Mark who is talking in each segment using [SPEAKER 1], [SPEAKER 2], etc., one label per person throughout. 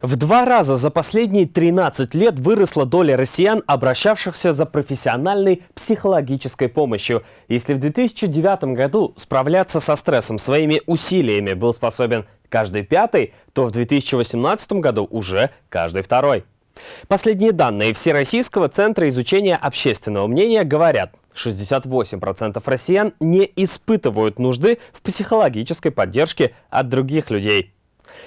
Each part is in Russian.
[SPEAKER 1] В два раза за последние 13 лет выросла доля россиян, обращавшихся за профессиональной психологической помощью. Если в 2009 году справляться со стрессом своими усилиями был способен каждый пятый, то в 2018 году уже каждый второй. Последние данные Всероссийского центра изучения общественного мнения говорят, 68% россиян не испытывают нужды в психологической поддержке от других людей.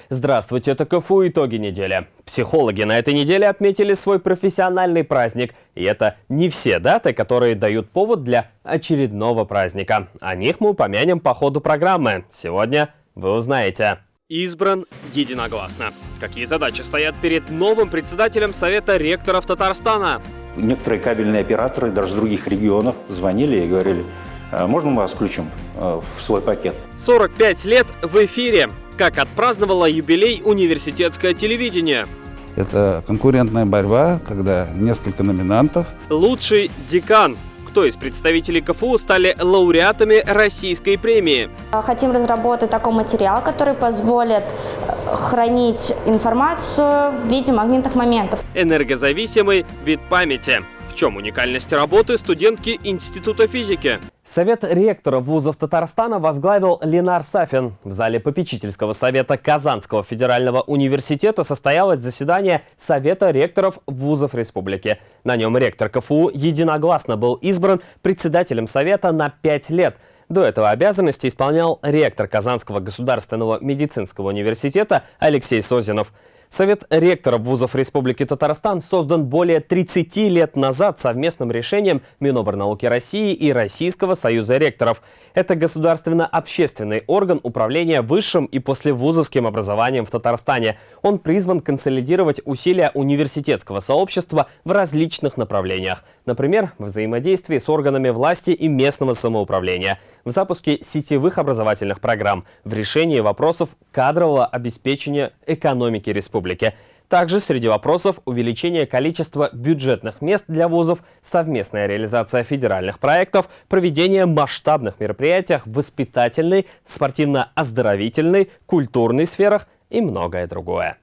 [SPEAKER 1] Здравствуйте, это КФУ «Итоги недели». Психологи на этой неделе отметили свой профессиональный праздник. И это не все даты, которые дают повод для очередного праздника. О них мы упомянем по ходу программы. Сегодня вы узнаете. Избран единогласно. Какие задачи стоят перед новым председателем Совета ректоров Татарстана?
[SPEAKER 2] Некоторые кабельные операторы даже с других регионов звонили и говорили, «А можно мы вас включим э, в свой пакет?
[SPEAKER 1] 45 лет в эфире как отпраздновала юбилей университетское телевидение.
[SPEAKER 3] Это конкурентная борьба, когда несколько номинантов.
[SPEAKER 1] Лучший декан. Кто из представителей КФУ стали лауреатами российской премии?
[SPEAKER 4] Хотим разработать такой материал, который позволит э, хранить информацию в виде магнитных моментов.
[SPEAKER 1] Энергозависимый вид памяти. В чем уникальность работы студентки Института физики? Совет ректоров вузов Татарстана возглавил Ленар Сафин. В зале попечительского совета Казанского федерального университета состоялось заседание Совета ректоров вузов республики. На нем ректор КФУ единогласно был избран председателем совета на пять лет. До этого обязанности исполнял ректор Казанского государственного медицинского университета Алексей Созинов. Совет ректоров вузов Республики Татарстан создан более 30 лет назад совместным решением Миноборнауки России и Российского союза ректоров. Это государственно-общественный орган управления высшим и послевузовским образованием в Татарстане. Он призван консолидировать усилия университетского сообщества в различных направлениях. Например, в взаимодействии с органами власти и местного самоуправления, в запуске сетевых образовательных программ, в решении вопросов кадрового обеспечения экономики республики – также среди вопросов увеличение количества бюджетных мест для вузов, совместная реализация федеральных проектов, проведение масштабных мероприятий в воспитательной, спортивно-оздоровительной, культурной сферах и многое другое.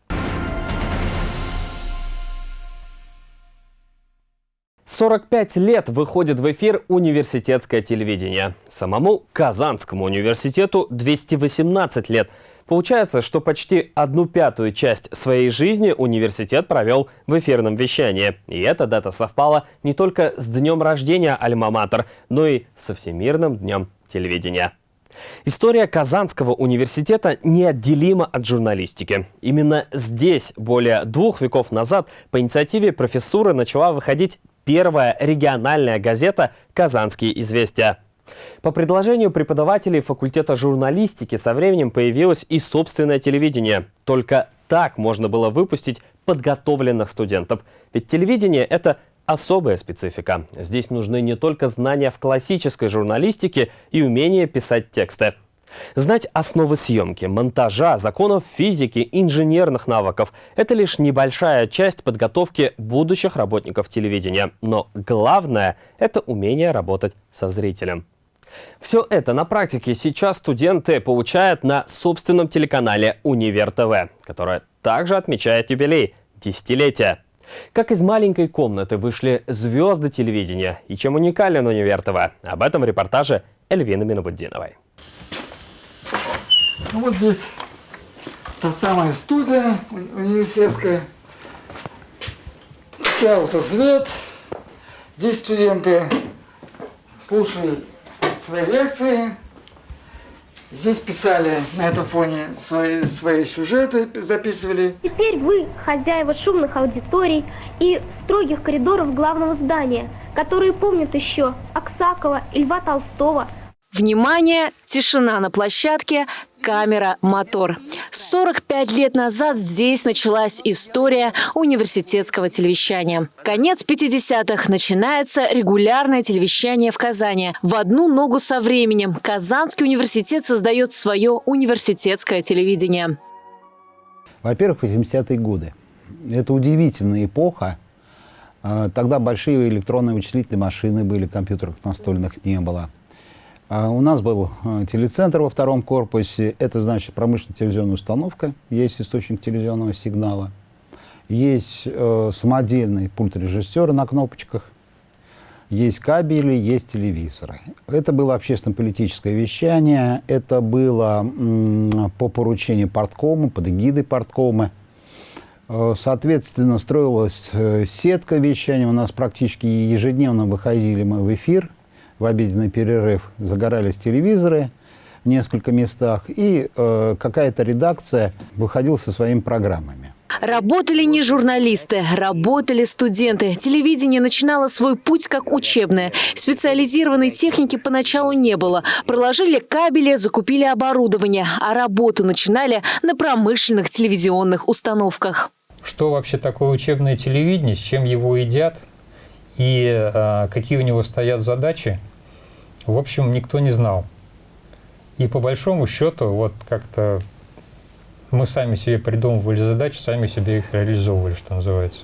[SPEAKER 1] Сорок пять лет выходит в эфир университетское телевидение. Самому Казанскому университету 218 лет – Получается, что почти одну пятую часть своей жизни университет провел в эфирном вещании. И эта дата совпала не только с днем рождения Альма-Матер, но и со Всемирным днем телевидения. История Казанского университета неотделима от журналистики. Именно здесь, более двух веков назад, по инициативе профессуры начала выходить первая региональная газета «Казанские известия». По предложению преподавателей факультета журналистики со временем появилось и собственное телевидение. Только так можно было выпустить подготовленных студентов. Ведь телевидение – это особая специфика. Здесь нужны не только знания в классической журналистике и умение писать тексты. Знать основы съемки, монтажа, законов физики, инженерных навыков – это лишь небольшая часть подготовки будущих работников телевидения. Но главное – это умение работать со зрителем. Все это на практике сейчас студенты получают на собственном телеканале «Универ ТВ», которое также отмечает юбилей – десятилетие. Как из маленькой комнаты вышли звезды телевидения и чем уникален «Универ ТВ» – об этом в репортаже Эльвины Минобуддиновой.
[SPEAKER 5] Ну, вот здесь та самая студия университетская. Включался свет. Здесь студенты слушали свои лекции. Здесь писали на этом фоне свои, свои сюжеты, записывали.
[SPEAKER 6] Теперь вы хозяева шумных аудиторий и строгих коридоров главного здания, которые помнят еще Аксакова и Льва Толстого.
[SPEAKER 7] Внимание! Тишина на площадке, камера, мотор. 45 лет назад здесь началась история университетского телевещания. Конец 50-х. Начинается регулярное телевещание в Казани. В одну ногу со временем Казанский университет создает свое университетское телевидение.
[SPEAKER 3] Во-первых, 80-е годы. Это удивительная эпоха. А, тогда большие электронные вычислительные машины были, компьютеров настольных не было. А у нас был э, телецентр во втором корпусе. Это значит промышленная телевизионная установка. Есть источник телевизионного сигнала. есть э, самодельный пульт режиссера на кнопочках, есть кабели, есть телевизоры. Это было общественно-политическое вещание, это было по поручению порткома, под эгидой порткома. Э, Соответственно, строилась э, сетка вещания. У нас практически ежедневно выходили мы в эфир в обеденный перерыв. Загорались телевизоры в несколько местах, и э, какая-то редакция выходила со своими программами.
[SPEAKER 7] Работали не журналисты, работали студенты. Телевидение начинало свой путь как учебное. Специализированной техники поначалу не было. Проложили кабели, закупили оборудование, а работу начинали на промышленных телевизионных установках.
[SPEAKER 8] Что вообще такое учебное телевидение, с чем его едят и э, какие у него стоят задачи, в общем, никто не знал. И по большому счету, вот как-то мы сами себе придумывали задачи, сами себе их реализовывали, что называется.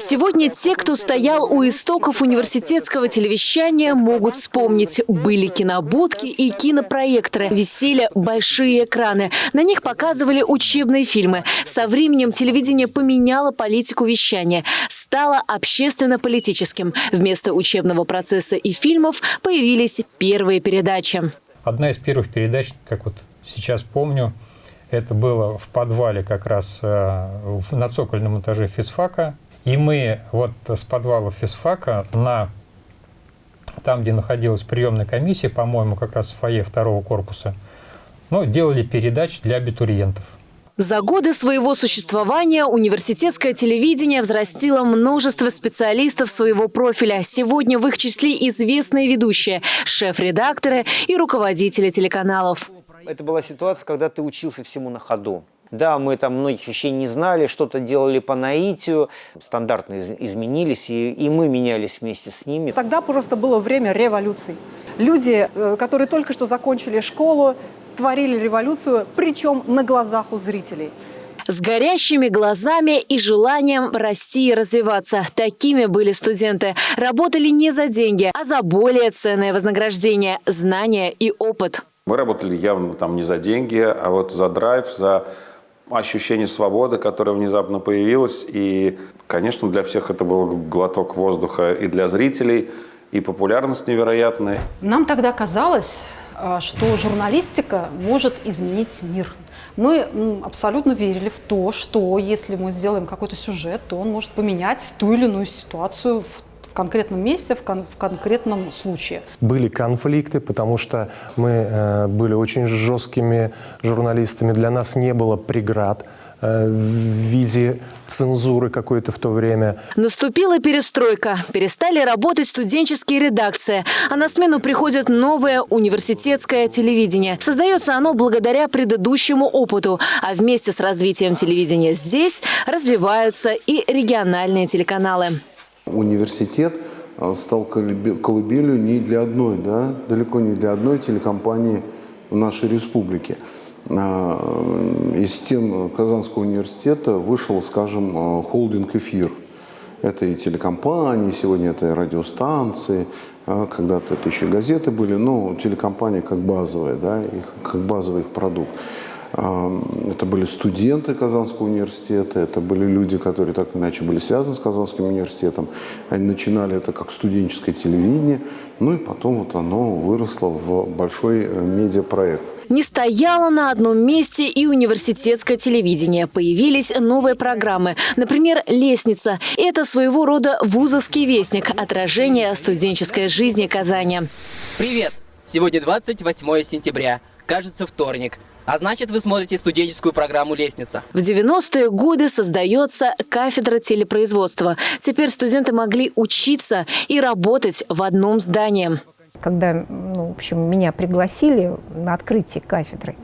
[SPEAKER 7] Сегодня те, кто стоял у истоков университетского телевещания, могут вспомнить. Были кинобудки и кинопроекторы. Висели большие экраны. На них показывали учебные фильмы. Со временем телевидение поменяло политику вещания. Стало общественно-политическим. Вместо учебного процесса и фильмов появились первые передачи.
[SPEAKER 8] Одна из первых передач, как вот сейчас помню, это было в подвале как раз э, на цокольном этаже физфака. И мы вот с подвала физфака на там, где находилась приемная комиссия, по-моему, как раз в фойе второго корпуса, ну, делали передачи для абитуриентов.
[SPEAKER 7] За годы своего существования университетское телевидение взрастило множество специалистов своего профиля. Сегодня в их числе известные ведущие, шеф-редакторы и руководители телеканалов.
[SPEAKER 9] Это была ситуация, когда ты учился всему на ходу. Да, мы там многих вещей не знали, что-то делали по наитию, стандарты из изменились, и, и мы менялись вместе с ними.
[SPEAKER 10] Тогда просто было время революций. Люди, э, которые только что закончили школу, творили революцию, причем на глазах у зрителей.
[SPEAKER 7] С горящими глазами и желанием расти и развиваться. Такими были студенты. Работали не за деньги, а за более ценное вознаграждение – знания и опыт.
[SPEAKER 11] Мы работали явно там не за деньги, а вот за драйв, за ощущение свободы, которое внезапно появилось. И, конечно, для всех это был глоток воздуха и для зрителей, и популярность невероятная.
[SPEAKER 10] Нам тогда казалось, что журналистика может изменить мир. Мы абсолютно верили в то, что если мы сделаем какой-то сюжет, то он может поменять ту или иную ситуацию в в конкретном месте, в, кон в конкретном случае.
[SPEAKER 12] Были конфликты, потому что мы э, были очень жесткими журналистами. Для нас не было преград э, в виде цензуры какой-то в то время.
[SPEAKER 7] Наступила перестройка. Перестали работать студенческие редакции, а на смену приходит новое университетское телевидение. Создается оно благодаря предыдущему опыту, а вместе с развитием телевидения здесь развиваются и региональные телеканалы.
[SPEAKER 13] Университет а, стал колыбелью не для одной, да, далеко не для одной телекомпании в нашей республике. А, из стен Казанского университета вышел, скажем, а, холдинг «Эфир». Это и телекомпании, сегодня это и радиостанции, когда-то это еще газеты были, но телекомпания как базовая, да, как базовый их продукт. Это были студенты Казанского университета, это были люди, которые так или иначе были связаны с Казанским университетом. Они начинали это как студенческое телевидение, ну и потом вот оно выросло в большой э, медиапроект.
[SPEAKER 7] Не стояло на одном месте и университетское телевидение. Появились новые программы. Например, «Лестница». Это своего рода вузовский вестник, отражение студенческой жизни Казани.
[SPEAKER 14] Привет! Сегодня 28 сентября. Кажется, вторник. А значит, вы смотрите студенческую программу «Лестница».
[SPEAKER 7] В 90-е годы создается кафедра телепроизводства. Теперь студенты могли учиться и работать в одном здании.
[SPEAKER 15] Когда ну, в общем, меня пригласили на открытие кафедры,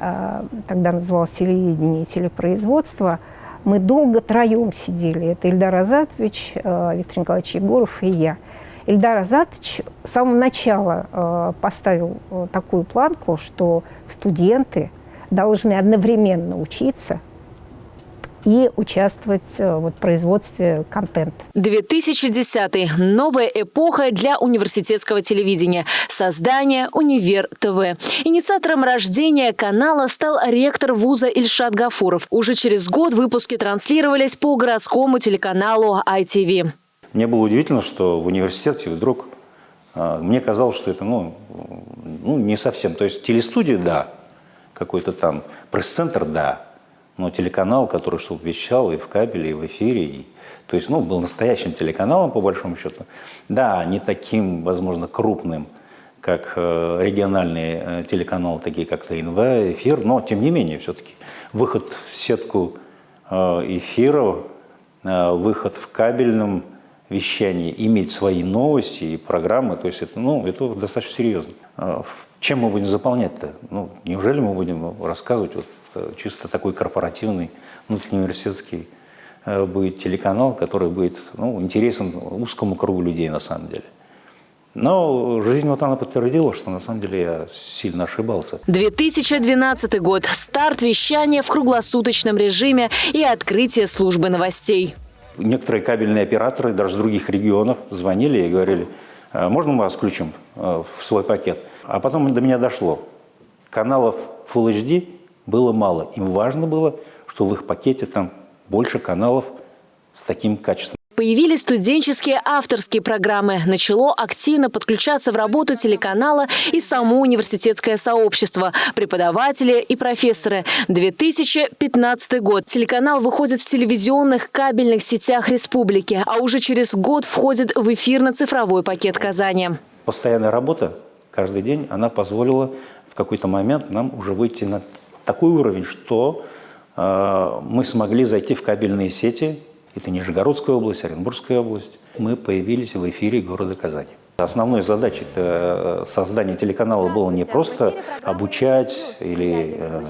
[SPEAKER 15] а, тогда называлось телевидение и телепроизводство, мы долго троем сидели. Это Ильдар Азатович, а, Виктор Николаевич Егоров и я. Ильдар Азатович с самого начала э, поставил э, такую планку, что студенты должны одновременно учиться и участвовать э, вот, в производстве контента.
[SPEAKER 7] 2010 новая эпоха для университетского телевидения. Создание «Универ ТВ». Инициатором рождения канала стал ректор вуза Ильшат Гафуров. Уже через год выпуски транслировались по городскому телеканалу ITV.
[SPEAKER 2] Мне было удивительно, что в университете вдруг а, мне казалось, что это ну, ну, не совсем. То есть телестудия – да, какой-то там пресс-центр – да, но телеканал, который чтобы вещал и в кабеле, и в эфире, и, то есть ну, был настоящим телеканалом, по большому счету. Да, не таким, возможно, крупным, как э, региональные э, телеканалы, такие как ТНВ, эфир, но тем не менее все-таки выход в сетку э, эфиров, выход в кабельном вещании, иметь свои новости и программы, то есть это, ну, это достаточно серьезно. Чем мы будем заполнять-то? Ну, неужели мы будем рассказывать вот чисто такой корпоративный, внутриуниверситетский э, будет телеканал, который будет ну, интересен узкому кругу людей на самом деле. Но жизнь вот она подтвердила, что на самом деле я сильно ошибался.
[SPEAKER 7] 2012 год. Старт вещания в круглосуточном режиме и открытие службы новостей.
[SPEAKER 2] Некоторые кабельные операторы, даже с других регионов, звонили и говорили, «А можно мы вас включим э, в свой пакет? А потом до меня дошло. Каналов Full HD было мало. Им важно было, что в их пакете там больше каналов с таким качеством.
[SPEAKER 7] Появились студенческие авторские программы. Начало активно подключаться в работу телеканала и само университетское сообщество, преподаватели и профессоры. 2015 год. Телеканал выходит в телевизионных кабельных сетях республики, а уже через год входит в эфирно-цифровой пакет Казани.
[SPEAKER 2] Постоянная работа каждый день, она позволила в какой-то момент нам уже выйти на такой уровень, что э, мы смогли зайти в кабельные сети это Нижегородская область, Оренбургская область. Мы появились в эфире города Казани. Основной задачей э, создания телеканала было не просто обучать или э,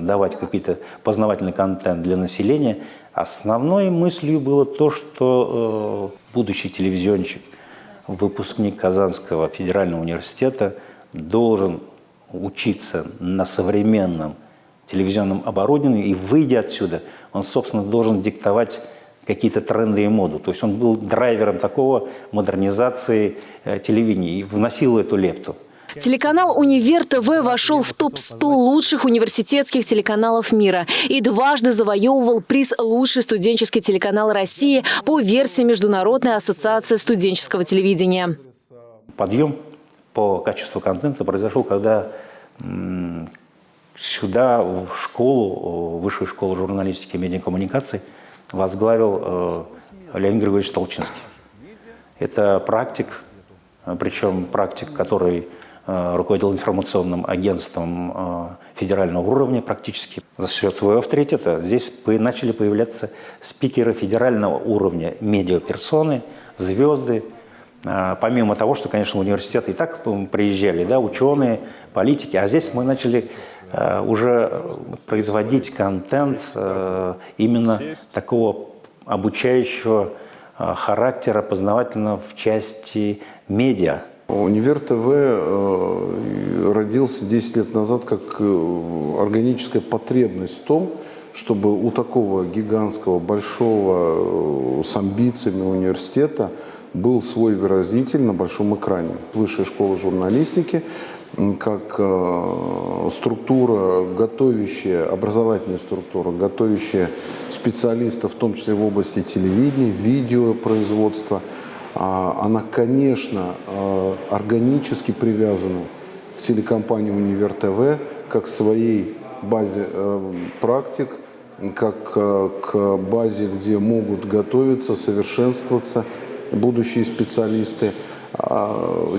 [SPEAKER 2] давать какой-то познавательный контент для населения. Основной мыслью было то, что будущий телевизионщик, выпускник Казанского федерального университета должен учиться на современном телевизионном оборудовании и, выйдя отсюда, он, собственно, должен диктовать какие-то тренды и моду. То есть он был драйвером такого модернизации э, телевидения и вносил эту лепту.
[SPEAKER 7] Телеканал «Универ ТВ» вошел в топ-100 лучших университетских телеканалов мира и дважды завоевывал приз «Лучший студенческий телеканал России» по версии Международной ассоциации студенческого телевидения.
[SPEAKER 2] Подъем по качеству контента произошел, когда сюда, в школу, высшую школу журналистики и медиакоммуникаций, возглавил э, Леонид Григорьевич Толчинский. Это практик, э, причем практик, который э, руководил информационным агентством федерального уровня практически. За счет своего авторитета здесь начали появляться спикеры федерального уровня, медиаперсоны, звезды. Помимо того, что, конечно, в университет и так приезжали да, ученые, политики, а здесь мы начали Э, уже производить контент э, именно такого обучающего э, характера, познавательного в части медиа.
[SPEAKER 13] Универ ТВ родился 10 лет назад как органическая потребность в том, чтобы у такого гигантского, большого, с амбициями университета был свой выразитель на большом экране. Высшая школа журналистики как э, структура, готовящая, образовательная структура, готовящая специалистов, в том числе в области телевидения, видеопроизводства, а, она, конечно, э, органически привязана к телекомпании «Универ ТВ», как к своей базе э, практик, как к базе, где могут готовиться, совершенствоваться будущие специалисты –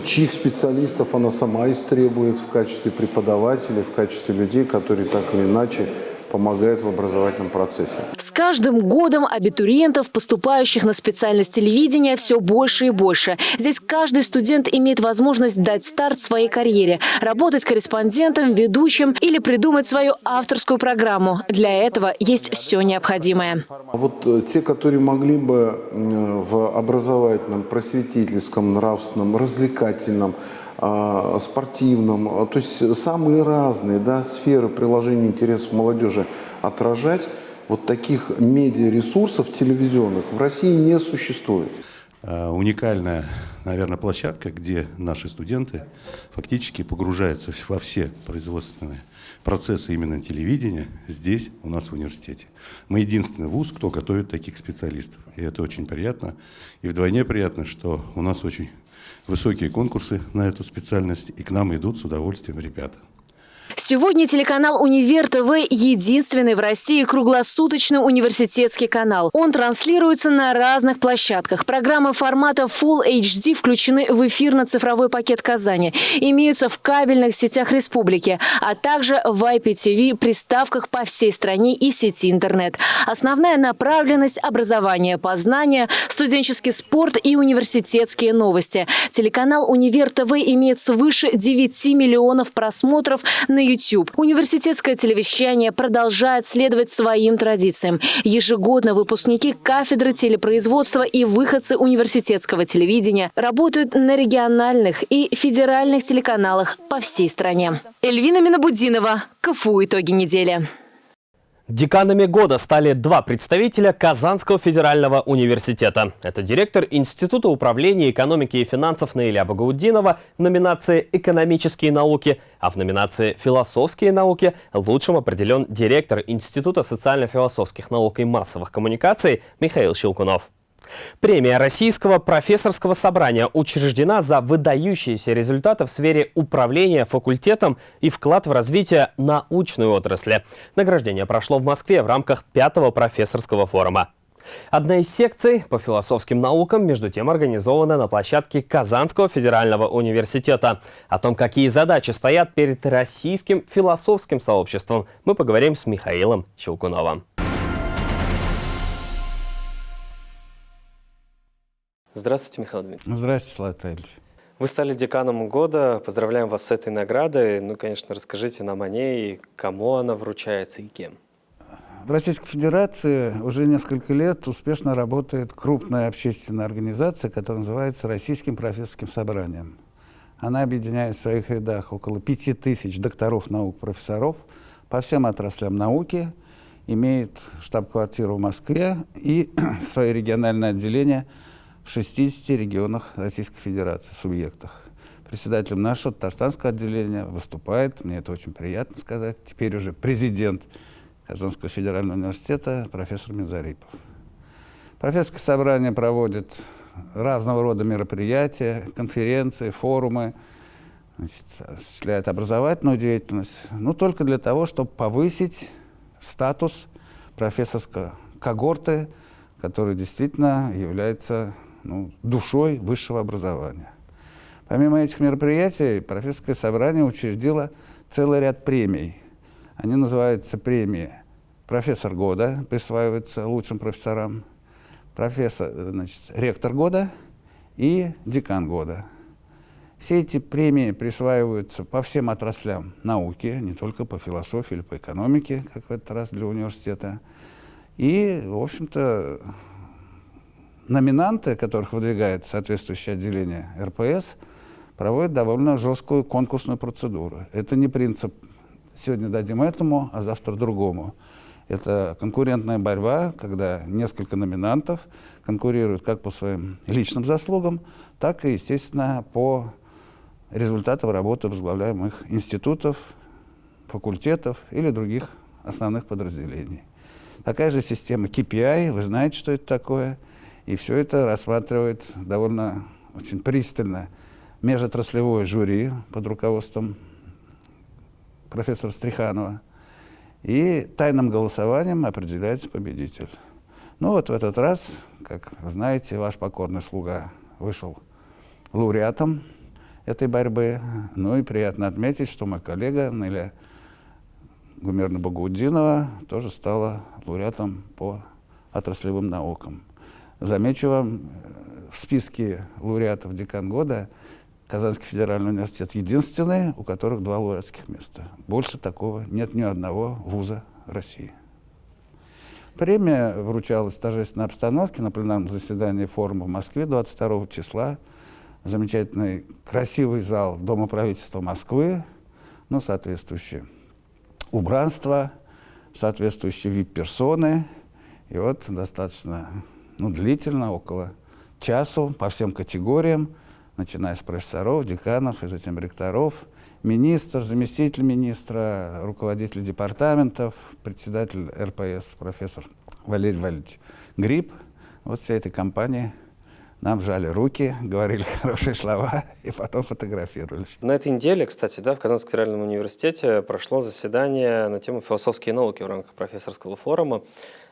[SPEAKER 13] чьих специалистов она сама истребует в качестве преподавателей, в качестве людей, которые так или иначе помогают в образовательном процессе.
[SPEAKER 7] С каждым годом абитуриентов, поступающих на специальность телевидения, все больше и больше. Здесь каждый студент имеет возможность дать старт своей карьере, работать корреспондентом, ведущим или придумать свою авторскую программу. Для этого есть все необходимое.
[SPEAKER 13] Вот э, те, которые могли бы в образовательном, просветительском, нравственном, развлекательном, а, спортивном, то есть самые разные да, сферы приложения интересов молодежи отражать, Вот таких медиаресурсов телевизионных в России не существует.
[SPEAKER 16] А, уникальная, наверное, площадка, где наши студенты фактически погружаются во все производственные процессы именно телевидения здесь, у нас в университете. Мы единственный вуз, кто готовит таких специалистов. И это очень приятно. И вдвойне приятно, что у нас очень высокие конкурсы на эту специальность, и к нам идут с удовольствием ребята.
[SPEAKER 7] Сегодня телеканал «Универ ТВ» – единственный в России круглосуточный университетский канал. Он транслируется на разных площадках. Программы формата Full HD включены в эфирно-цифровой пакет Казани. Имеются в кабельных сетях республики, а также в IPTV приставках по всей стране и в сети интернет. Основная направленность – образование, познание, студенческий спорт и университетские новости. Телеканал «Универ ТВ» имеет свыше 9 миллионов просмотров на на YouTube. Университетское телевещание продолжает следовать своим традициям. Ежегодно выпускники кафедры телепроизводства и выходцы университетского телевидения работают на региональных и федеральных телеканалах по всей стране. Эльвина Минобудинова. КФУ «Итоги недели».
[SPEAKER 1] Деканами года стали два представителя Казанского федерального университета. Это директор Института управления экономики и финансов Наиля Багаудинова в номинации «Экономические науки», а в номинации «Философские науки» лучшим определен директор Института социально-философских наук и массовых коммуникаций Михаил Щелкунов. Премия Российского профессорского собрания учреждена за выдающиеся результаты в сфере управления факультетом и вклад в развитие научной отрасли. Награждение прошло в Москве в рамках пятого профессорского форума. Одна из секций по философским наукам, между тем, организована на площадке Казанского федерального университета. О том, какие задачи стоят перед российским философским сообществом, мы поговорим с Михаилом Щелкуновым. Здравствуйте, Михаил Дмитриевич.
[SPEAKER 17] Здравствуйте, Слава Павлович.
[SPEAKER 1] Вы стали деканом года. Поздравляем вас с этой наградой. Ну, конечно, расскажите нам о ней, кому она вручается и кем.
[SPEAKER 17] В Российской Федерации уже несколько лет успешно работает крупная общественная организация, которая называется Российским профессорским собранием. Она объединяет в своих рядах около пяти тысяч докторов наук, профессоров по всем отраслям науки, имеет штаб-квартиру в Москве и свои региональные отделения – в 60 регионах Российской Федерации, субъектах. Председателем нашего татарстанского отделения выступает, мне это очень приятно сказать, теперь уже президент Казанского федерального университета профессор Мизарипов. Профессорское собрание проводит разного рода мероприятия, конференции, форумы, значит, осуществляет образовательную деятельность, но только для того, чтобы повысить статус профессорской когорты, который действительно является ну, душой высшего образования. Помимо этих мероприятий, профессорское собрание учредило целый ряд премий. Они называются премии «Профессор года», присваиваются лучшим профессорам, профессор, значит, «Ректор года» и «Декан года». Все эти премии присваиваются по всем отраслям науки, не только по философии или по экономике, как в этот раз для университета. И, в общем-то, номинанты, которых выдвигает соответствующее отделение РПС, проводят довольно жесткую конкурсную процедуру. Это не принцип «сегодня дадим этому, а завтра другому». Это конкурентная борьба, когда несколько номинантов конкурируют как по своим личным заслугам, так и, естественно, по результатам работы возглавляемых институтов, факультетов или других основных подразделений. Такая же система KPI, вы знаете, что это такое – и все это рассматривает довольно очень пристально межотраслевое жюри под руководством профессора Стриханова. И тайным голосованием определяется победитель. Ну вот в этот раз, как вы знаете, ваш покорный слуга вышел лауреатом этой борьбы. Ну и приятно отметить, что мой коллега Неля Гумерна Багаудинова тоже стала лауреатом по отраслевым наукам. Замечу вам, в списке лауреатов декан года Казанский федеральный университет единственный, у которых два лауреатских места. Больше такого нет ни одного вуза России. Премия вручалась в торжественной обстановке на пленарном заседании форума в Москве 22 числа. Замечательный, красивый зал Дома правительства Москвы, ну, соответствующее убранство, соответствующие вип-персоны. И вот достаточно ну, длительно, около часу, по всем категориям, начиная с профессоров, деканов, и затем ректоров, министр, заместитель министра, руководитель департаментов, председатель РПС, профессор Валерий Валерьевич Гриб. Вот вся эта компания нам жали руки, говорили хорошие слова и потом фотографировались.
[SPEAKER 1] На этой неделе, кстати, да, в Казанском федеральном университете прошло заседание на тему философские науки в рамках профессорского форума.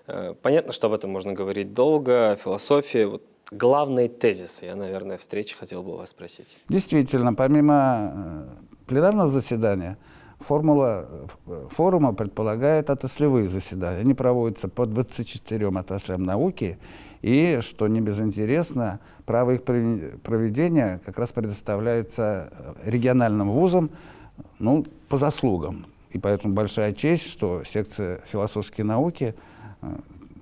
[SPEAKER 1] Э, понятно, что об этом можно говорить долго, философии. Вот главные тезисы, я, наверное, встречи хотел бы вас спросить.
[SPEAKER 17] Действительно, помимо э, пленарного заседания, Формула э, форума предполагает отраслевые заседания. Они проводятся по 24 отраслям науки, и, что не безинтересно, право их проведения как раз предоставляется э, региональным вузам ну, по заслугам. И поэтому большая честь, что секция философские науки э,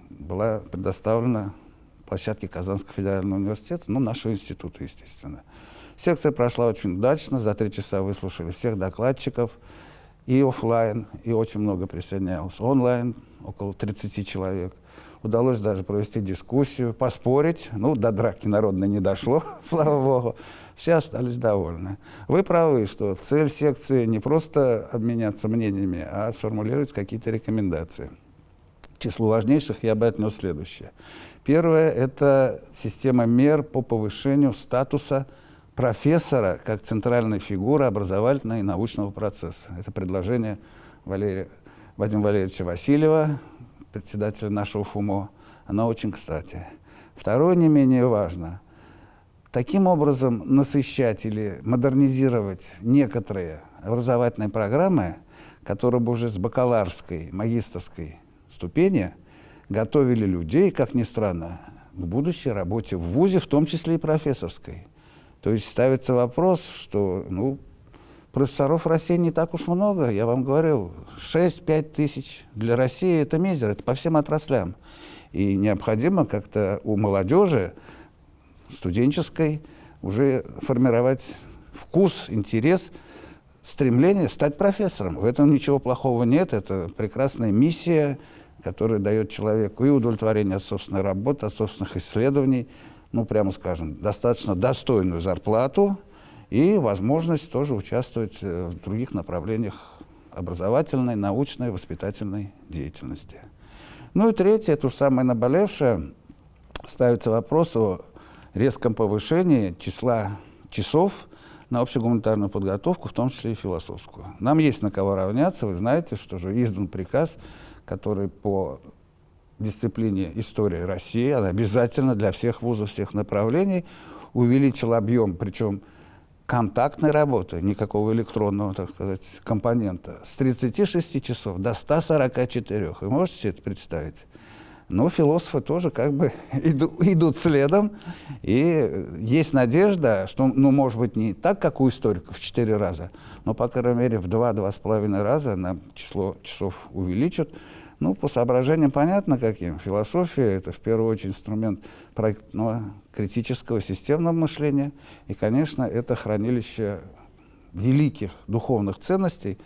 [SPEAKER 17] была предоставлена площадке Казанского федерального университета, ну, нашего института, естественно. Секция прошла очень удачно, за три часа выслушали всех докладчиков, и офлайн, и очень много присоединялось онлайн, около 30 человек. Удалось даже провести дискуссию, поспорить. Ну, до драки народной не дошло, слава богу. Все остались довольны. Вы правы, что цель секции не просто обменяться мнениями, а сформулировать какие-то рекомендации. К числу важнейших я бы отнес следующее. Первое – это система мер по повышению статуса профессора как центральной фигуры образовательного и научного процесса. Это предложение Валерия, Вадима Валерьевича Васильева, председателя нашего ФУМО. Оно очень кстати. Второе, не менее важно, таким образом насыщать или модернизировать некоторые образовательные программы, которые бы уже с бакаларской, магистрской ступени готовили людей, как ни странно, к будущей работе в ВУЗе, в том числе и профессорской. То есть ставится вопрос, что ну, профессоров России не так уж много. Я вам говорю, 6-5 тысяч. Для России это мизер, это по всем отраслям. И необходимо как-то у молодежи студенческой уже формировать вкус, интерес, стремление стать профессором. В этом ничего плохого нет. Это прекрасная миссия, которая дает человеку и удовлетворение от собственной работы, от собственных исследований, ну, прямо скажем, достаточно достойную зарплату и возможность тоже участвовать э, в других направлениях образовательной, научной, воспитательной деятельности. Ну и третье, это уж самое наболевшее, ставится вопрос о резком повышении числа часов на общегуманитарную подготовку, в том числе и философскую. Нам есть на кого равняться. Вы знаете, что же издан приказ, который по дисциплине истории России, она обязательно для всех вузов, всех направлений, увеличил объем, причем контактной работы, никакого электронного, так сказать, компонента, с 36 часов до 144. Вы можете себе это представить? Но философы тоже как бы иду, идут следом, и есть надежда, что, ну, может быть, не так, как у историков в 4 раза, но, по крайней мере, в 2-2,5 раза нам число часов увеличат. Ну, по соображениям понятно каким. Философия – это в первую очередь инструмент проектного, критического, системного мышления. И, конечно, это хранилище великих духовных ценностей,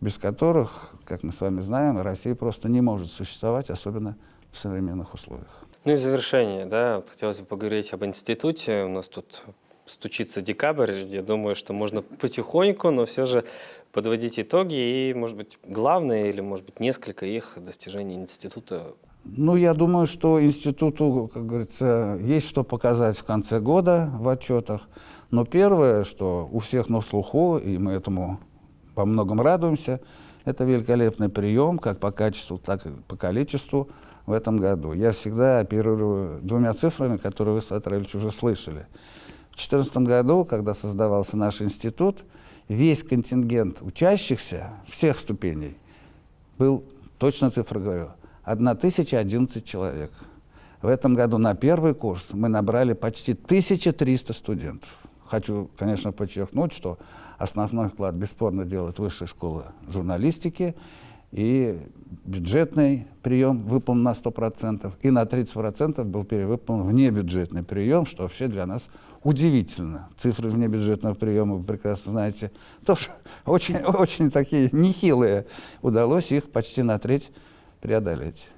[SPEAKER 17] без которых, как мы с вами знаем, Россия просто не может существовать, особенно в современных условиях.
[SPEAKER 1] Ну и завершение, да, вот хотелось бы поговорить об институте. У нас тут стучится декабрь, я думаю, что можно потихоньку, но все же подводить итоги и, может быть, главное или, может быть, несколько их достижений института.
[SPEAKER 17] Ну, я думаю, что институту, как говорится, есть что показать в конце года в отчетах. Но первое, что у всех на слуху, и мы этому по многом радуемся, это великолепный прием, как по качеству, так и по количеству в этом году. Я всегда оперирую двумя цифрами, которые вы, Сатраевич, уже слышали. В 2014 году, когда создавался наш институт, весь контингент учащихся всех ступеней был, точно цифру говорю, 1011 человек. В этом году на первый курс мы набрали почти 1300 студентов. Хочу, конечно, подчеркнуть, что основной вклад бесспорно делает Высшая школа журналистики, и бюджетный прием выполнен на 100%, и на 30% был перевыполнен внебюджетный прием, что вообще для нас удивительно. Цифры внебюджетного приема, вы прекрасно знаете, тоже очень, очень такие нехилые. Удалось их почти на треть преодолеть.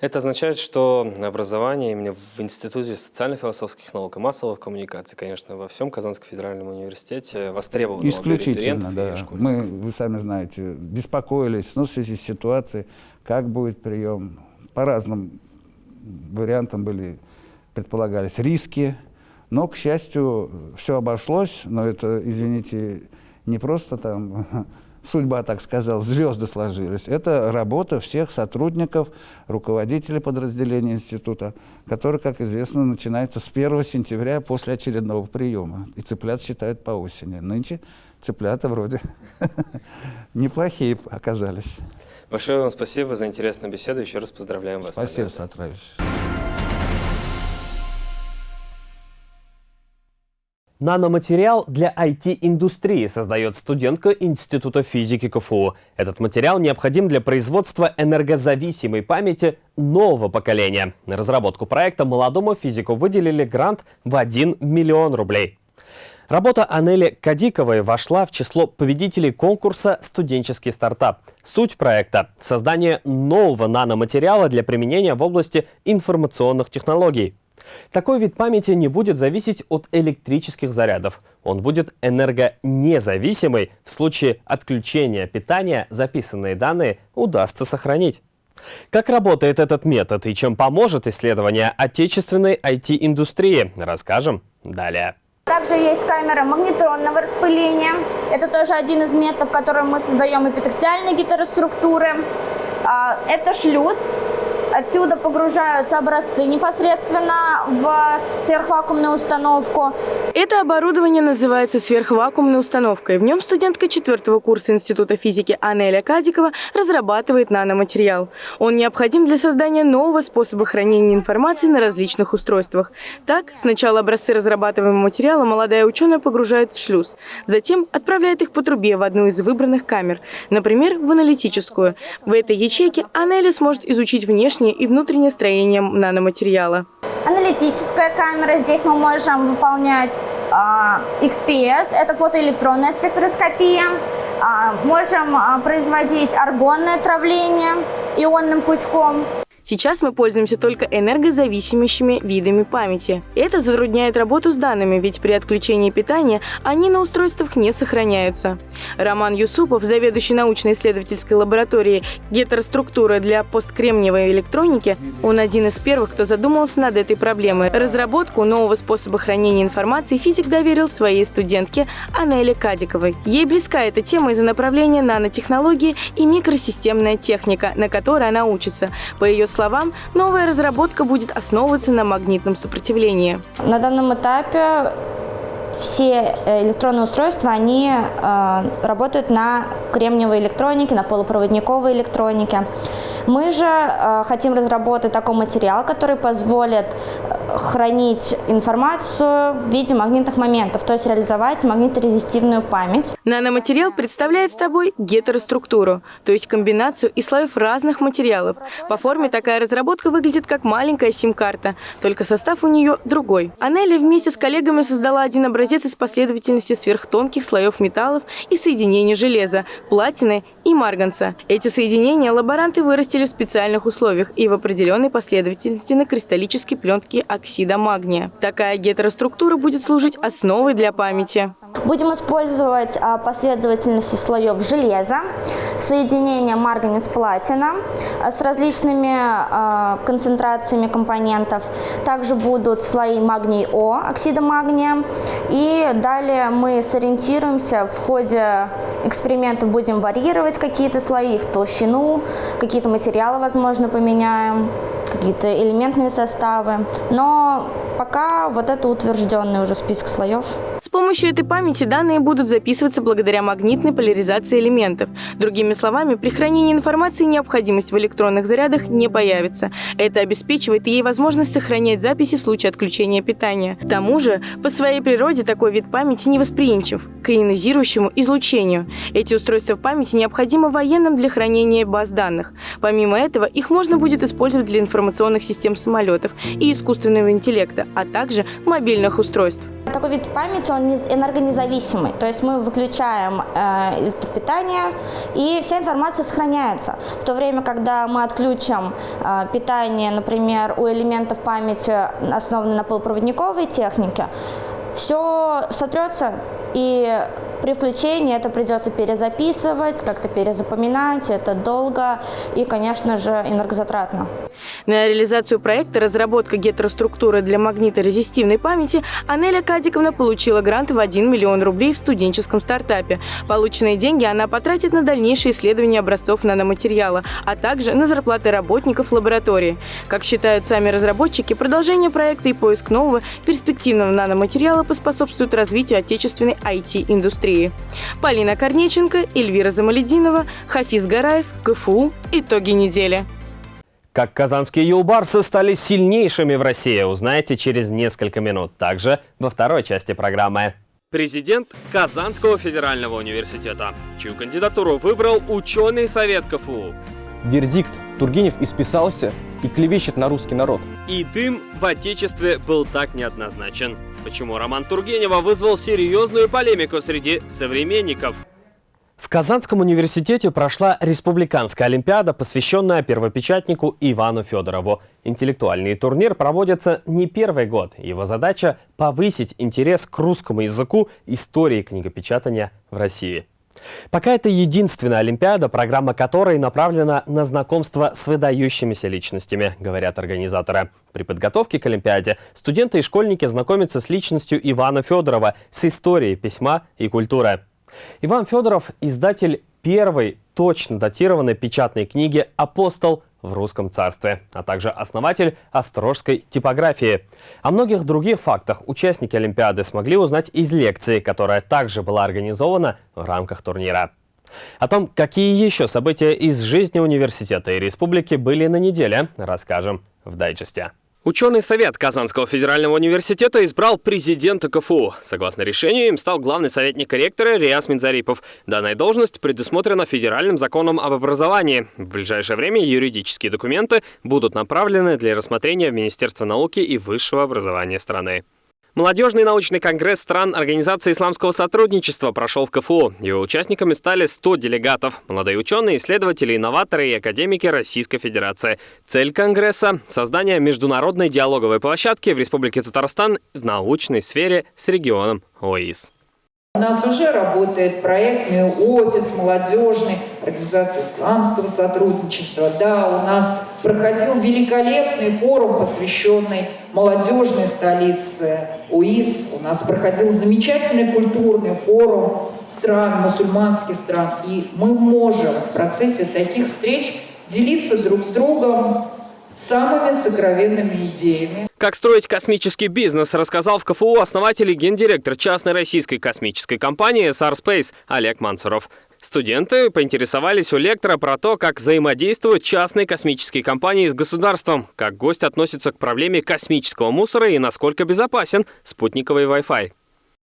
[SPEAKER 1] Это означает, что образование именно в Институте социально-философских наук и массовых коммуникаций, конечно, во всем Казанском федеральном университете востребовано.
[SPEAKER 17] Исключительно, да. Мы, вы сами знаете, беспокоились ну, в связи с ситуацией, как будет прием. По разным вариантам были, предполагались риски, но, к счастью, все обошлось, но это, извините, не просто там судьба, так сказал, звезды сложились. Это работа всех сотрудников, руководителей подразделения института, который, как известно, начинается с 1 сентября после очередного приема. И цыплят считают по осени. Нынче цыплята вроде неплохие оказались.
[SPEAKER 1] Большое вам спасибо за интересную беседу. Еще раз поздравляем вас.
[SPEAKER 17] Спасибо, Сатраевич.
[SPEAKER 1] Наноматериал для IT-индустрии создает студентка Института физики КФУ. Этот материал необходим для производства энергозависимой памяти нового поколения. На разработку проекта молодому физику выделили грант в 1 миллион рублей. Работа Анели Кадиковой вошла в число победителей конкурса «Студенческий стартап». Суть проекта – создание нового наноматериала для применения в области информационных технологий. Такой вид памяти не будет зависеть от электрических зарядов. Он будет энергонезависимый. В случае отключения питания записанные данные удастся сохранить. Как работает этот метод и чем поможет исследование отечественной IT-индустрии, расскажем далее.
[SPEAKER 4] Также есть камера магнитронного распыления. Это тоже один из методов, которым мы создаем эпитексиальные гетероструктуры. А, это шлюз, Отсюда погружаются образцы непосредственно в сверхвакуумную установку.
[SPEAKER 18] Это оборудование называется сверхвакуумной установкой. В нем студентка четвертого курса Института физики Анеля Кадикова разрабатывает наноматериал. Он необходим для создания нового способа хранения информации на различных устройствах. Так, сначала образцы разрабатываемого материала молодая ученая погружает в шлюз. Затем отправляет их по трубе в одну из выбранных камер, например, в аналитическую. В этой ячейке Анеля сможет изучить внешний внешнее и внутреннее строение наноматериала.
[SPEAKER 4] Аналитическая камера. Здесь мы можем выполнять э, XPS, это фотоэлектронная спектроскопия. Э, можем э, производить аргонное травление ионным пучком.
[SPEAKER 18] Сейчас мы пользуемся только энергозависимыми видами памяти. Это затрудняет работу с данными, ведь при отключении питания они на устройствах не сохраняются. Роман Юсупов, заведующий научно-исследовательской лабораторией гетероструктуры для посткремниевой электроники, он один из первых, кто задумался над этой проблемой. Разработку нового способа хранения информации физик доверил своей студентке Анеле Кадиковой. Ей близка эта тема из-за направления нанотехнологии и микросистемная техника, на которой она учится. По ее словам, новая разработка будет основываться на магнитном сопротивлении.
[SPEAKER 4] На данном этапе все э, электронные устройства, они э, работают на кремниевой электронике, на полупроводниковой электронике. Мы же э, хотим разработать такой материал, который позволит э, хранить информацию в виде магнитных моментов, то есть реализовать магниторезистивную память.
[SPEAKER 18] Наноматериал представляет собой гетероструктуру, то есть комбинацию из слоев разных материалов. По форме такая разработка выглядит как маленькая сим-карта, только состав у нее другой. Анели вместе с коллегами создала один образец из последовательности сверхтонких слоев металлов и соединений железа, платины и марганца. Эти соединения лаборанты вырастили в специальных условиях и в определенной последовательности на кристаллической пленке оксида магния. Такая гетероструктура будет служить основой для памяти.
[SPEAKER 4] Будем использовать а, последовательности слоев железа, соединения марганец-платина а, с различными а, концентрациями компонентов. Также будут слои магний-О, оксида магния. И далее мы сориентируемся в ходе экспериментов, будем варьировать какие-то слои, их толщину, какие-то материалы, возможно, поменяем, какие-то элементные составы. Но пока вот это утвержденный уже список слоев.
[SPEAKER 18] Помощью этой памяти данные будут записываться благодаря магнитной поляризации элементов. Другими словами, при хранении информации необходимость в электронных зарядах не появится. Это обеспечивает ей возможность сохранять записи в случае отключения питания. К тому же, по своей природе такой вид памяти невосприимчив к ионизирующему излучению. Эти устройства памяти необходимы военным для хранения баз данных. Помимо этого, их можно будет использовать для информационных систем самолетов и искусственного интеллекта, а также мобильных устройств.
[SPEAKER 4] Такой вид памяти, он энергонезависимый, то есть мы выключаем э, электропитание, и вся информация сохраняется. В то время, когда мы отключим э, питание, например, у элементов памяти, основанной на полупроводниковой технике, все сотрется, и при включении это придется перезаписывать, как-то перезапоминать, это долго и, конечно же, энергозатратно.
[SPEAKER 18] На реализацию проекта «Разработка гетероструктуры для магниторезистивной памяти» Анеля Кадиковна получила грант в 1 миллион рублей в студенческом стартапе. Полученные деньги она потратит на дальнейшее исследование образцов наноматериала, а также на зарплаты работников лаборатории. Как считают сами разработчики, продолжение проекта и поиск нового перспективного наноматериала поспособствуют развитию отечественной IT-индустрии. Полина Корнеченко, Эльвира Замалединова, Хафиз Гараев, КФУ. Итоги недели.
[SPEAKER 1] Как казанские юлбарсы стали сильнейшими в России, узнаете через несколько минут. Также во второй части программы. Президент Казанского федерального университета, чью кандидатуру выбрал ученый совет КФУ.
[SPEAKER 19] Вердикт. Тургенев исписался и клевещет на русский народ.
[SPEAKER 1] И дым в Отечестве был так неоднозначен. Почему роман Тургенева вызвал серьезную полемику среди современников? В Казанском университете прошла республиканская олимпиада, посвященная первопечатнику Ивану Федорову. Интеллектуальный турнир проводится не первый год. Его задача – повысить интерес к русскому языку истории книгопечатания в России. Пока это единственная Олимпиада, программа которой направлена на знакомство с выдающимися личностями, говорят организаторы. При подготовке к Олимпиаде студенты и школьники знакомятся с личностью Ивана Федорова, с историей письма и культуры. Иван Федоров – издатель первой точно датированной печатной книги «Апостол» в русском царстве, а также основатель острожской типографии. О многих других фактах участники Олимпиады смогли узнать из лекции, которая также была организована в рамках турнира. О том, какие еще события из жизни университета и республики были на неделе, расскажем в дайджесте. Ученый совет Казанского федерального университета избрал президента КФУ. Согласно решению, им стал главный советник ректора Риас Минзарипов. Данная должность предусмотрена федеральным законом об образовании. В ближайшее время юридические документы будут направлены для рассмотрения в Министерство науки и высшего образования страны. Молодежный научный конгресс стран Организации исламского сотрудничества прошел в КФУ. Его участниками стали 100 делегатов. Молодые ученые, исследователи, инноваторы и академики Российской Федерации. Цель конгресса – создание международной диалоговой площадки в Республике Татарстан в научной сфере с регионом ОИС.
[SPEAKER 20] У нас уже работает проектный офис молодежный, организации исламского сотрудничества. Да, у нас проходил великолепный форум, посвященный молодежной столице УИС. У нас проходил замечательный культурный форум стран, мусульманских стран. И мы можем в процессе таких встреч делиться друг с другом самыми сокровенными идеями.
[SPEAKER 1] Как строить космический бизнес, рассказал в КФУ основатель и гендиректор частной российской космической компании Space Олег Мансуров. Студенты поинтересовались у лектора про то, как взаимодействуют частные космические компании с государством, как гость относится к проблеме космического мусора и насколько безопасен спутниковый Wi-Fi.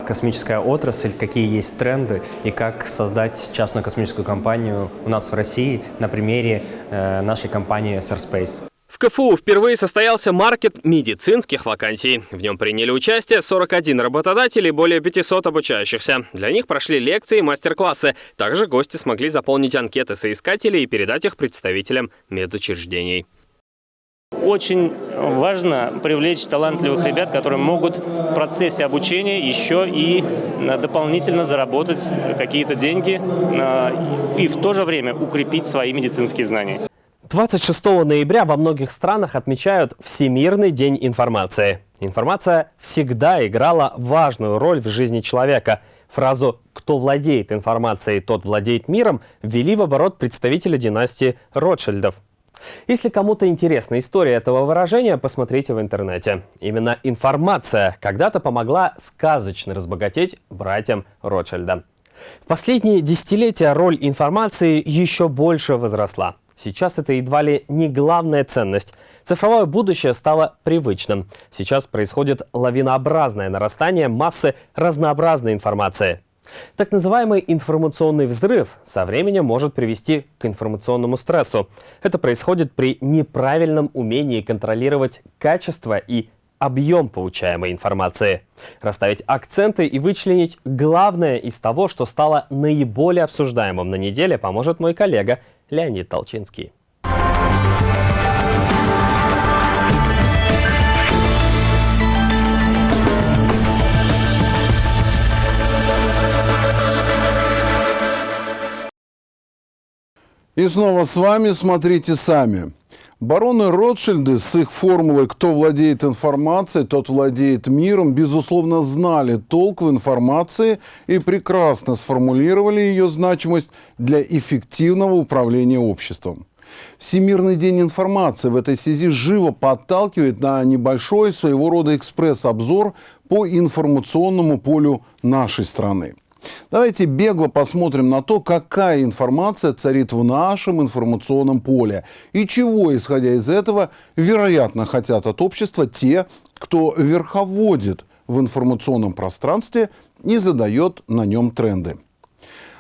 [SPEAKER 21] Космическая отрасль, какие есть тренды и как создать частную космическую компанию у нас в России на примере э, нашей компании SR Space.
[SPEAKER 1] В КФУ впервые состоялся маркет медицинских вакансий. В нем приняли участие 41 работодатель и более 500 обучающихся. Для них прошли лекции и мастер-классы. Также гости смогли заполнить анкеты соискателей и передать их представителям медучреждений.
[SPEAKER 22] Очень важно привлечь талантливых ребят, которые могут в процессе обучения еще и э, дополнительно заработать какие-то деньги э, и в то же время укрепить свои медицинские знания.
[SPEAKER 1] 26 ноября во многих странах отмечают Всемирный день информации. Информация всегда играла важную роль в жизни человека. Фразу «кто владеет информацией, тот владеет миром» ввели в оборот представители династии Ротшильдов. Если кому-то интересна история этого выражения, посмотрите в интернете. Именно информация когда-то помогла сказочно разбогатеть братьям Ротшильда. В последние десятилетия роль информации еще больше возросла. Сейчас это едва ли не главная ценность. Цифровое будущее стало привычным. Сейчас происходит лавинообразное нарастание массы разнообразной информации. Так называемый информационный взрыв со временем может привести к информационному стрессу. Это происходит при неправильном умении контролировать качество и объем получаемой информации. Расставить акценты и вычленить главное из того, что стало наиболее обсуждаемым на неделе, поможет мой коллега Леонид Толчинский.
[SPEAKER 13] И снова с вами «Смотрите сами». Бароны Ротшильды с их формулой «кто владеет информацией, тот владеет миром» безусловно знали толк в информации и прекрасно сформулировали ее значимость для эффективного управления обществом. Всемирный день информации в этой связи живо подталкивает на небольшой своего рода экспресс-обзор по информационному полю нашей страны. Давайте бегло посмотрим на то, какая информация царит в нашем информационном поле и чего, исходя из этого, вероятно, хотят от общества те, кто верховодит в информационном пространстве и задает на нем тренды.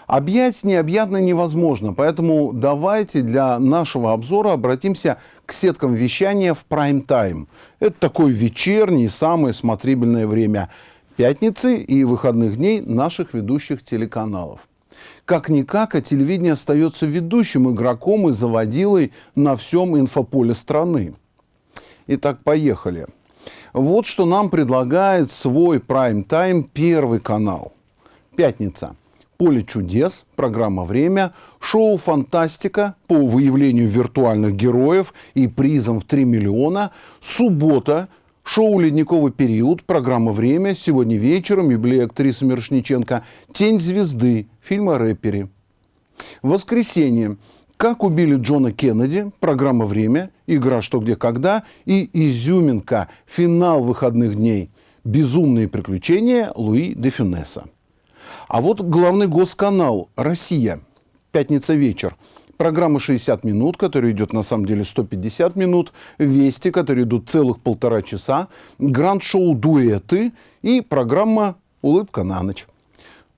[SPEAKER 13] Объять необъятно невозможно, поэтому давайте для нашего обзора обратимся к сеткам вещания в прайм-тайм. Это такое вечернее, самое смотрибельное время – пятницы и выходных дней наших ведущих телеканалов. Как-никак, а телевидение остается ведущим игроком и заводилой на всем инфополе страны. Итак, поехали. Вот что нам предлагает свой прайм-тайм Первый канал. Пятница. «Поле чудес», программа «Время», шоу «Фантастика» по выявлению виртуальных героев и призом в 3 миллиона, суббота, Шоу «Ледниковый период», программа «Время», сегодня вечером юбилей актрисы Мирошниченко, «Тень звезды», фильм о рэпере. Воскресенье. «Как убили Джона Кеннеди», программа «Время», игра «Что, где, когда» и «Изюминка», финал выходных дней. «Безумные приключения» Луи де Фюнеса. А вот главный госканал «Россия». Пятница вечер. Программа 60 минут, которая идет на самом деле 150 минут. Вести, которые идут целых полтора часа. Гранд-шоу «Дуэты» и программа «Улыбка на ночь».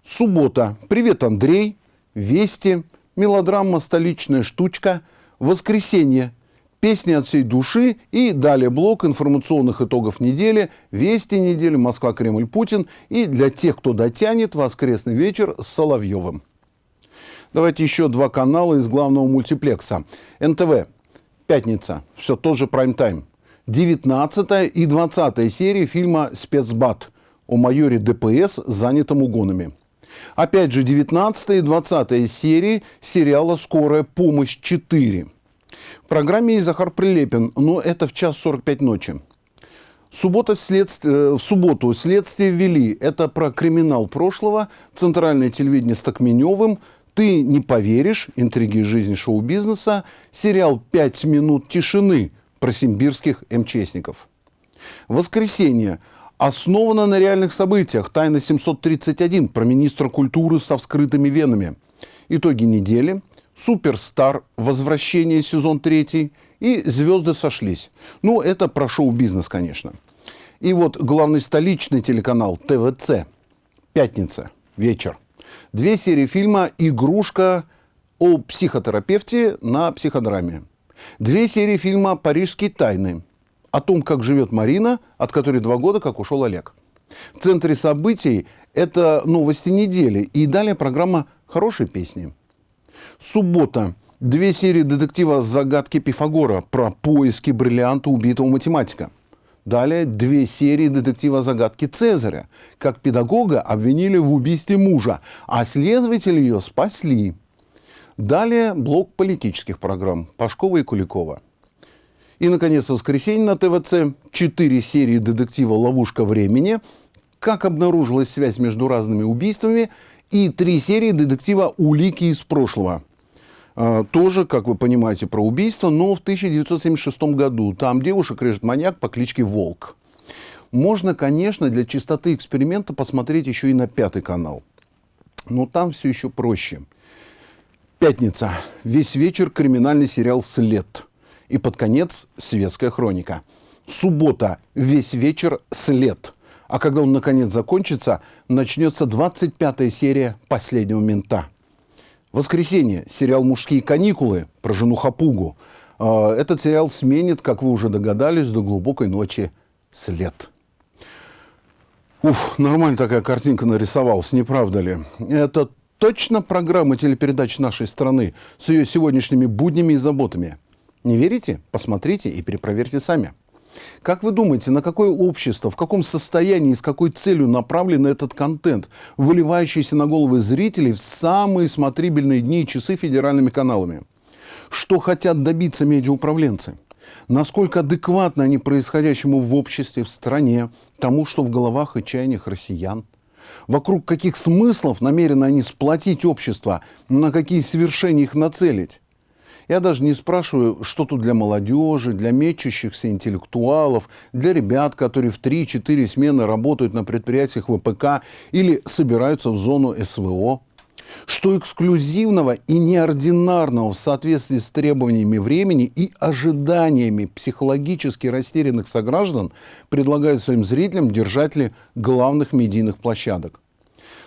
[SPEAKER 13] Суббота. «Привет, Андрей». Вести. Мелодрама «Столичная штучка». Воскресенье. Песни от всей души и далее блок информационных итогов недели, вести недели, Москва, Кремль, Путин и для тех, кто дотянет, воскресный вечер с Соловьевым. Давайте еще два канала из главного мультиплекса. НТВ. Пятница. Все тот же прайм-тайм. 19 и 20 серии фильма «Спецбат» о майоре ДПС, занятом угонами. Опять же, 19 и 20 серии сериала «Скорая помощь 4». В программе есть Захар Прилепин, но это в час 45 ночи. Суббота следствие, э, в субботу следствие ввели. Это про криминал прошлого, центральное телевидение с Токменевым, ты не поверишь, интриги жизни шоу-бизнеса, сериал «Пять минут тишины» про симбирских МЧСников. Воскресенье. Основано на реальных событиях. Тайна 731 про министра культуры со вскрытыми венами. Итоги недели. Суперстар. Возвращение сезон третий. И звезды сошлись. Ну, это про шоу-бизнес, конечно. И вот главный столичный телеканал ТВЦ. Пятница. Вечер. Две серии фильма «Игрушка» о психотерапевте на психодраме. Две серии фильма «Парижские тайны» о том, как живет Марина, от которой два года как ушел Олег. В центре событий это новости недели. И далее программа «Хорошие песни». Суббота. Две серии детектива «Загадки Пифагора» про поиски бриллианта убитого математика – Далее две серии детектива «Загадки Цезаря». Как педагога обвинили в убийстве мужа, а следователи ее спасли. Далее блок политических программ Пашкова и Куликова. И, наконец, в воскресенье на ТВЦ четыре серии детектива «Ловушка времени», как обнаружилась связь между разными убийствами, и три серии детектива «Улики из прошлого». А, тоже, как вы понимаете, про убийство, но в 1976 году. Там девушек режет маньяк по кличке Волк. Можно, конечно, для чистоты эксперимента посмотреть еще и на пятый канал. Но там все еще проще. Пятница. Весь вечер криминальный сериал «След». И под конец светская хроника. Суббота. Весь вечер «След». А когда он наконец закончится, начнется 25-я серия «Последнего мента». Воскресенье. Сериал «Мужские каникулы» про жену Хапугу. А, этот сериал сменит, как вы уже догадались, до глубокой ночи след. Уф, нормально такая картинка нарисовалась, не правда ли? Это точно программа телепередач нашей страны с ее сегодняшними буднями и заботами. Не верите? Посмотрите и перепроверьте сами. Как вы думаете, на какое общество, в каком состоянии и с какой целью направлен этот контент, выливающийся на головы зрителей в самые смотрибельные дни и часы федеральными каналами? Что хотят добиться медиауправленцы? Насколько адекватны они происходящему в обществе, в стране, тому, что в головах и чаяниях россиян? Вокруг каких смыслов намерены они сплотить общество, на какие свершения их нацелить? Я даже не спрашиваю, что тут для молодежи, для мечущихся интеллектуалов, для ребят, которые в 3-4 смены работают на предприятиях ВПК или собираются в зону СВО. Что эксклюзивного и неординарного в соответствии с требованиями времени и ожиданиями психологически растерянных сограждан предлагают своим зрителям держатели главных медийных площадок.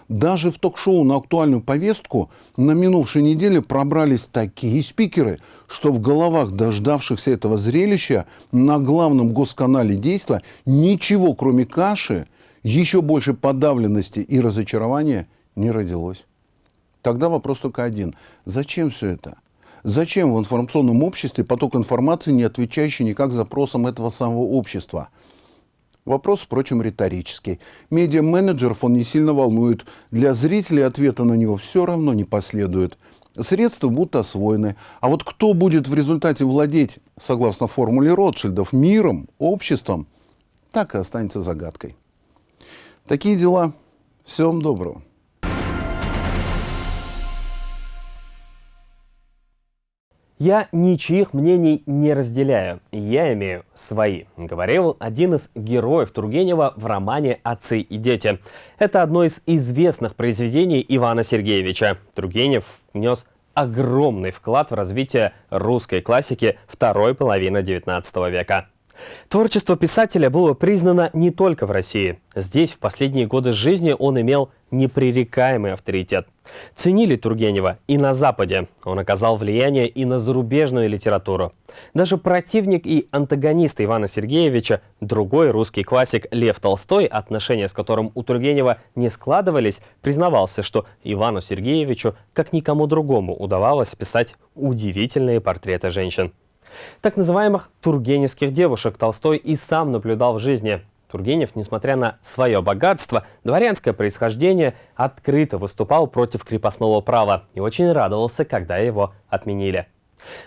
[SPEAKER 13] Даже в ток-шоу на актуальную повестку на минувшей неделе пробрались такие спикеры, что в головах дождавшихся этого зрелища на главном госканале действия ничего, кроме каши, еще больше подавленности и разочарования не родилось. Тогда вопрос только один. Зачем все это? Зачем в информационном обществе поток информации, не отвечающий никак запросам этого самого общества – Вопрос, впрочем, риторический. Медиа-менеджеров он не сильно волнует. Для зрителей ответа на него все равно не последует. Средства будут освоены. А вот кто будет в результате владеть, согласно формуле Ротшильдов, миром, обществом, так и останется загадкой. Такие дела. Всего вам доброго.
[SPEAKER 1] Я ничьих мнений не разделяю, я имею свои, говорил один из героев Тургенева в романе «Отцы и дети». Это одно из известных произведений Ивана Сергеевича. Тургенев внес огромный вклад в развитие русской классики второй половины XIX века. Творчество писателя было признано не только в России. Здесь в последние годы жизни он имел непререкаемый авторитет. Ценили Тургенева и на Западе. Он оказал влияние и на зарубежную литературу. Даже противник и антагонист Ивана Сергеевича, другой русский классик Лев Толстой, отношения с которым у Тургенева не складывались, признавался, что Ивану Сергеевичу, как никому другому, удавалось писать удивительные портреты женщин. Так называемых тургеневских девушек Толстой и сам наблюдал в жизни. Тургенев, несмотря на свое богатство, дворянское происхождение, открыто выступал против крепостного права и очень радовался, когда его отменили.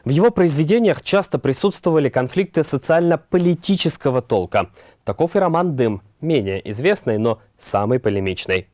[SPEAKER 1] В его произведениях часто присутствовали конфликты социально-политического толка. Таков и роман «Дым», менее известный, но самый полемичный.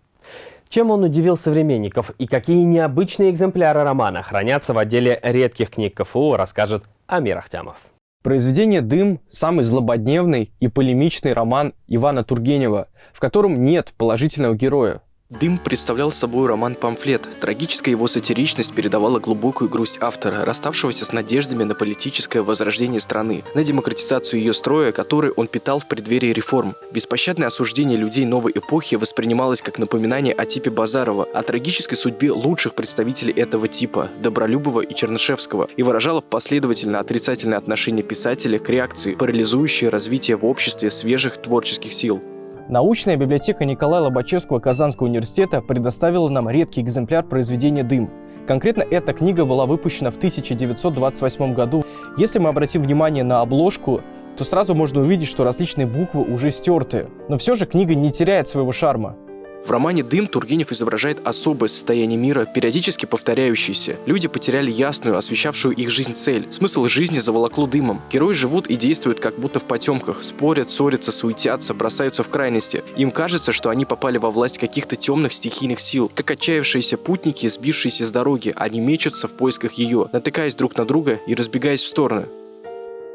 [SPEAKER 1] Чем он удивил современников и какие необычные экземпляры романа хранятся в отделе редких книг КФУ, расскажет Амир Ахтямов.
[SPEAKER 19] Произведение «Дым» – самый злободневный и полемичный роман Ивана Тургенева, в котором нет положительного героя.
[SPEAKER 23] «Дым» представлял собой роман-памфлет. Трагическая его сатиричность передавала глубокую грусть автора, расставшегося с надеждами на политическое возрождение страны, на демократизацию ее строя, который он питал в преддверии реформ. Беспощадное осуждение людей новой эпохи воспринималось как напоминание о типе Базарова, о трагической судьбе лучших представителей этого типа – Добролюбова и Чернышевского, и выражало последовательно отрицательное отношение писателя к реакции, парализующей развитие в обществе свежих творческих сил.
[SPEAKER 19] Научная библиотека Николая Лобачевского Казанского университета предоставила нам редкий экземпляр произведения «Дым». Конкретно эта книга была выпущена в 1928 году. Если мы обратим внимание на обложку, то сразу можно увидеть, что различные буквы уже стерты. Но все же книга не теряет своего шарма.
[SPEAKER 23] В романе «Дым» Тургенев изображает особое состояние мира, периодически повторяющееся. Люди потеряли ясную, освещавшую их жизнь цель. Смысл жизни заволокло дымом. Герои живут и действуют как будто в потемках. Спорят, ссорятся, суетятся, бросаются в крайности. Им кажется, что они попали во власть каких-то темных стихийных сил. Как отчаявшиеся путники, сбившиеся с дороги, они мечутся в поисках ее, натыкаясь друг на друга и разбегаясь в стороны.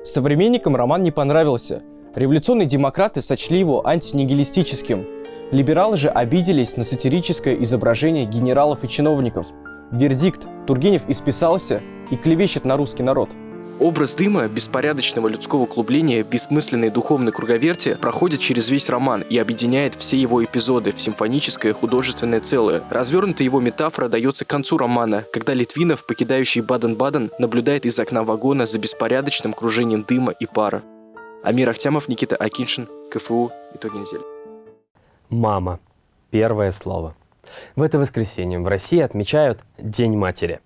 [SPEAKER 19] Современникам роман не понравился. Революционные демократы сочли его антинигилистическим – Либералы же обиделись на сатирическое изображение генералов и чиновников. Вердикт – Тургенев исписался и клевещет на русский народ.
[SPEAKER 23] Образ дыма, беспорядочного людского клубления, бессмысленной духовной круговерти проходит через весь роман и объединяет все его эпизоды в симфоническое художественное целое. Развернутая его метафора дается к концу романа, когда Литвинов, покидающий Баден-Баден, наблюдает из окна вагона за беспорядочным кружением дыма и пара. Амир Ахтямов, Никита Акиншин, КФУ. Итоги недели.
[SPEAKER 1] Мама. Первое слово. В это воскресенье в России отмечают День матери.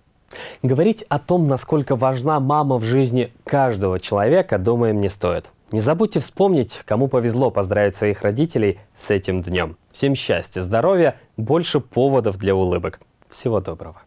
[SPEAKER 1] Говорить о том, насколько важна мама в жизни каждого человека, думаем, не стоит. Не забудьте вспомнить, кому повезло поздравить своих родителей с этим днем. Всем счастья, здоровья, больше поводов для улыбок. Всего доброго.